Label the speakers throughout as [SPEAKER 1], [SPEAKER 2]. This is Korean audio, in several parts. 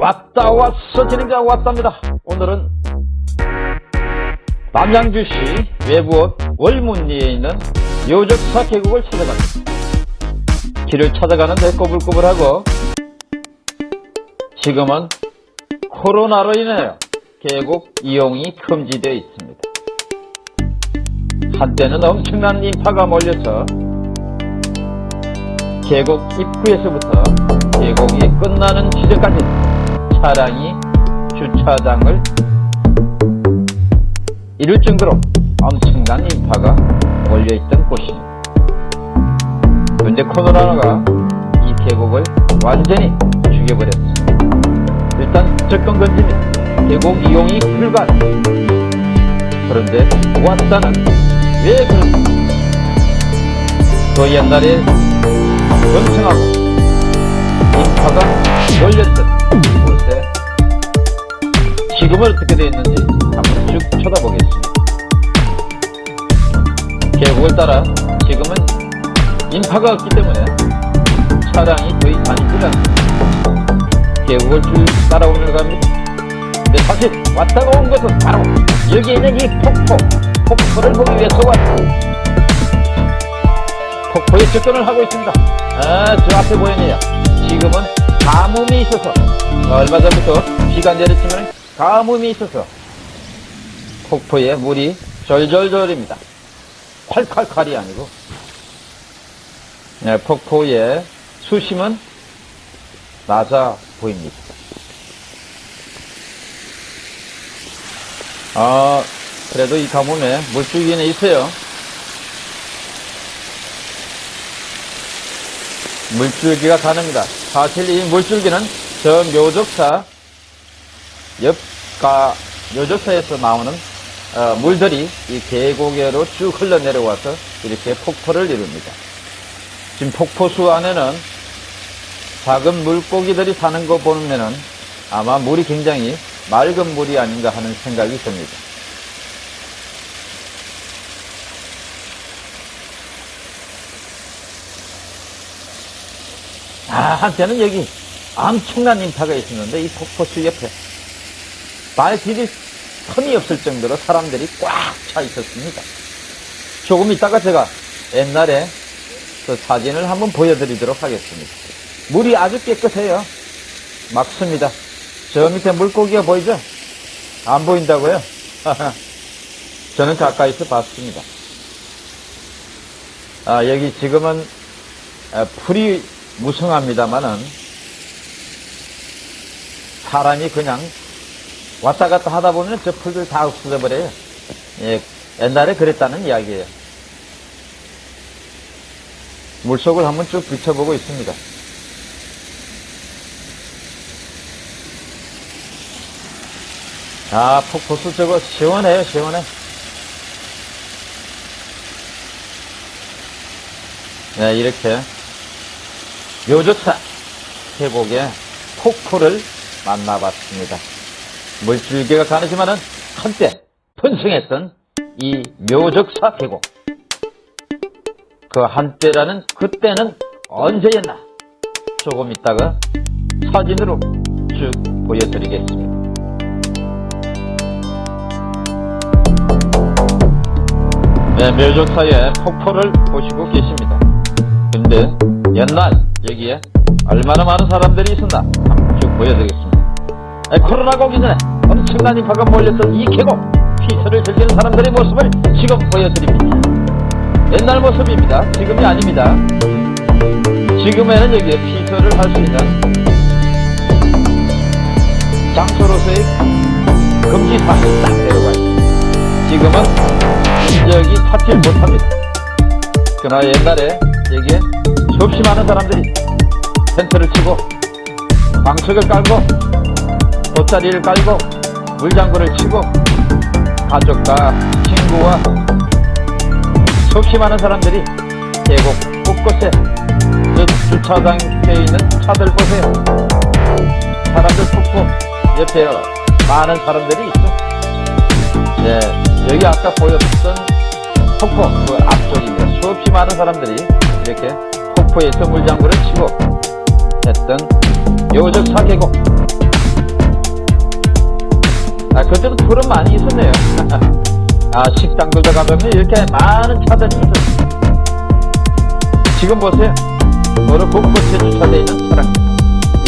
[SPEAKER 1] 왔다 왔어 진행자 왔답니다. 오늘은 남양주시 외부읍 월문리에 있는 요적사 계곡을 찾아갑니다. 길을 찾아가는데 꼬불꼬불하고 지금은 코로나로 인하여 계곡 이용이 금지되어 있습니다. 한때는 엄청난 인파가 몰려서 계곡 입구에서부터 계곡이 끝나는 지점까지 차량이 주차장을 이룰 정도로 엄청난 인파가 몰려있던 곳입니다. 그런데 코로나가 이 계곡을 완전히 죽여버렸습니다. 일단 접근 금지입니다. 계곡 이용이 불가. 그런데 왔다는 왜 그런가? 또 옛날에 번성하고 인파가 몰렸던 지금은 어떻게 되어 있는지 한번 쭉 쳐다보겠습니다. 계곡을 따라 지금은 인파가 없기 때문에 차량이 거의 다니지 않습니다. 계곡을 쭉 따라오며 갑니다. 근데 사실 왔다가 온 것은 바로 여기 있는 이 폭포, 폭포를 보기 위해서 왔습니다. 폭포에 접근을 하고 있습니다. 아, 저 앞에 보이네요. 지금은 가뭄이 있어서 얼마 전부터 비가 내렸지만 가뭄이 있어서 폭포에 물이 절절절입니다. 콸콸콸이 아니고 네, 폭포의 수심은 낮아 보입니다. 아, 그래도 이 가뭄에 물줄기는 있어요. 물줄기가 가능합니다. 사실 이 물줄기는 저 묘적사 옆가 묘적사에서 나오는 어, 물들이 이 계곡에로 쭉 흘러내려와서 이렇게 폭포를 이룹니다. 지금 폭포수 안에는 작은 물고기들이 사는 거 보면은 아마 물이 굉장히 맑은 물이 아닌가 하는 생각이 듭니다. 아, 한때는 여기 엄청난 인파가 있었는데 이 폭포수 옆에 발 디딜 틈이 없을 정도로 사람들이 꽉 차 있었습니다. 조금 있다가 제가 옛날에 그 사진을 한번 보여드리도록 하겠습니다. 물이 아주 깨끗해요. 막습니다. 저 밑에 물고기가 보이죠? 안 보인다고요? 저는 가까이서 봤습니다. 아, 여기 지금은 아, 풀이 무성합니다만은 사람이 그냥 왔다 갔다 하다 보면 저 풀들 다 없어져 버려요. 예, 옛날에 그랬다는 이야기예요. 물속을 한번 쭉 비춰보고 있습니다. 아, 폭포수 저거 시원해요, 시원해. 네, 이렇게 묘조차 계곡의 폭포를 만나봤습니다. 물줄기가 가느지만은 한때 번성했던 이 묘적사 계곡. 그 한때라는 그때는 언제였나? 조금 있다가 사진으로 쭉 보여드리겠습니다. 네, 묘적사의 폭포를 보시고 계십니다. 근데 옛날 여기에 얼마나 많은 사람들이 있었나 쭉 보여드리겠습니다. 네, 코로나가 오기 전에 엄청난 인파가 몰렸던 이 계곡 피서를 즐기는 사람들의 모습을 지금 보여드립니다. 옛날 모습입니다. 지금이 아닙니다. 지금에는 여기에 피서를 할 수 있는 장소로서의 금지사항이 딱 내려가 있습니다. 지금은 인적이 찾지 못합니다. 그러나 옛날에 여기에 수없이 많은 사람들이 텐트를 치고 방석을 깔고 돗자리를 깔고 물장구를 치고 가족과 친구와 수없이 많은 사람들이 계곡 곳곳에 저 주차장에 있는 차들 보세요. 사람들 폭포 옆에 많은 사람들이 있죠. 네, 여기 아까 보였던 폭포 그 앞쪽입니다. 수없이 많은 사람들이 이렇게 폭포에서 물장구를 치고 했던 요적 사 계곡 그때도 푸른 많이 있었네요. 아, 식당들도 가보면 이렇게 많은 차들이 있었어요. 지금 보세요. 도로 곳곳에 주차되어 있는 차량.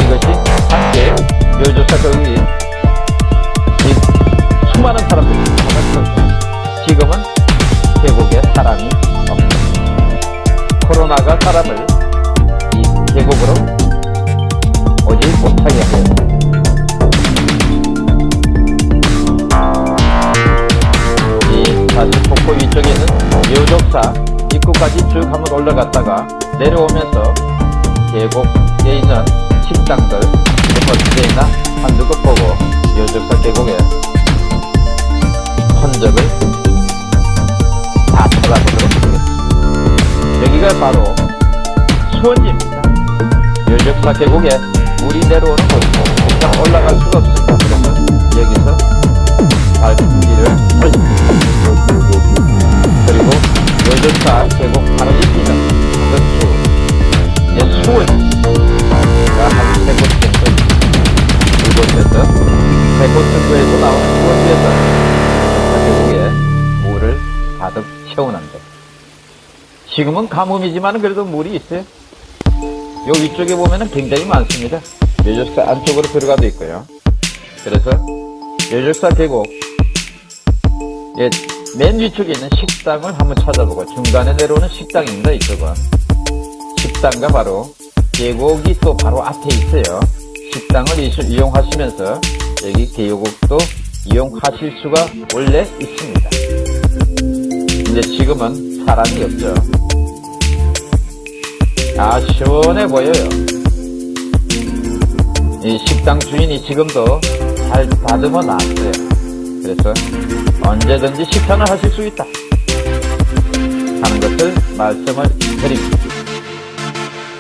[SPEAKER 1] 이것이 함께 거기 이 위쪽에 있는 묘족사 입구까지 쭉 한번 올라갔다가 내려오면서 계곡에 있는 식당들 어떻게 있나 한두 곳 보고 묘족사 계곡에 흔적을 다 찾아보도록 하겠습니다. 여기가 바로 수원지입니다. 묘족사 계곡에 물이 내려오는 곳이고 그냥 올라갈 수가 없습니다. 그래서 여기서 발길 요즘사 계곡 바로 옆이는 건수 이제 수원가 한세 곳 정도 이곳에서 세곳 정도에서 나오는 수원지에서 계곡에 물을 가득 채우는데. 지금은 가뭄이지만 그래도 물이 있어요. 요 위쪽에 보면은 굉장히 많습니다. 요적사 안쪽으로 들어가도 있고요. 그래서 요적사 계곡. 예, 맨 위쪽에 있는 식당을 한번 찾아보고 중간에 내려오는 식당입니다. 이쪽은 식당과 바로 계곡이 또 바로 앞에 있어요. 식당을 이- 이용하시면서 여기 계곡도 이용하실 수가 원래 있습니다. 근데 지금은 사람이 없죠. 아 시원해 보여요. 이 식당 주인이 지금도 잘 다듬어 놨어요. 그래서 언제든지 식사를 하실 수 있다. 하는 것을 말씀을 드립니다.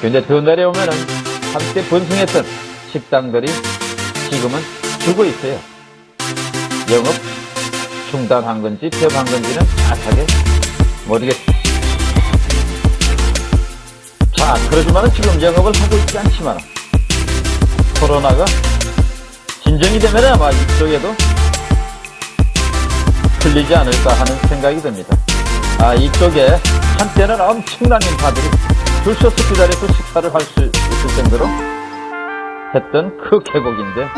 [SPEAKER 1] 근데 더 내려오면은 한때 번성했던 식당들이 지금은 죽어 있어요. 영업 중단한 건지 폐업한 건지는 정확하게 모르겠습니다. 자, 그러지만은 지금 영업을 하고 있지 않지만 코로나가 진정이 되면 아마 이쪽에도 풀리지 않을까 하는 생각이 듭니다. 아, 이쪽에 한때는 엄청난 인파들이 줄 서서 기다려서 식사를 할 수 있을 정도로 했던 그 계곡인데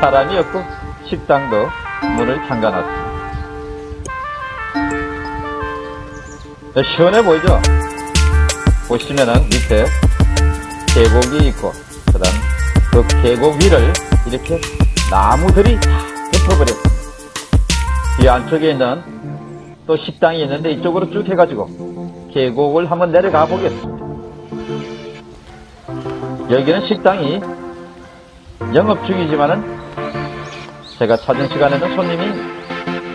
[SPEAKER 1] 사람이 없고 식당도 문을 잠가놨습니다. 네, 시원해 보이죠? 보시면은 밑에 계곡이 있고 그다음 그 계곡 위를 이렇게 나무들이 다 덮어버렸습니다. 이 안쪽에 있는 또 식당이 있는데 이쪽으로 쭉 해가지고 계곡을 한번 내려가 보겠습니다. 여기는 식당이 영업 중이지만은 제가 찾은 시간에는 손님이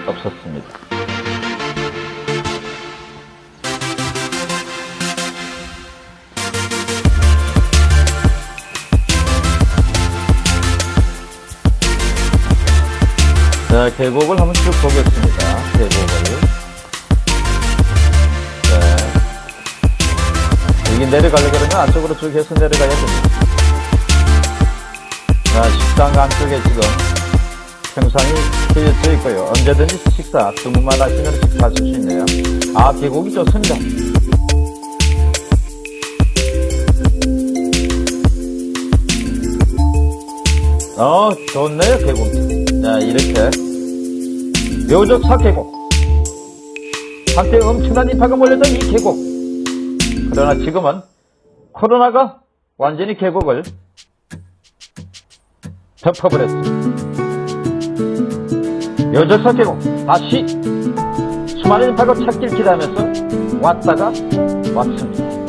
[SPEAKER 1] 없었습니다. 자, 계곡을 한번 쭉 보겠습니다. 계곡을. 네. 여기 내려가려고 그러면 안쪽으로 쭉 해서 내려가야 됩니다. 자, 식당 안쪽에 지금 평상이 트여져 있고요. 언제든지 식사, 주문만 하시면 식사하실 수 있네요. 아, 계곡이 좋습니다. 어, 좋네요, 계곡. 자, 이렇게. 묘적 사 계곡. 한때 엄청난 인파가 몰렸던 이 계곡. 그러나 지금은 코로나가 완전히 계곡을 덮어버렸습니다. 묘적 사 계곡. 다시 수많은 인파가 찾길 기다리면서 왔다가 왔습니다.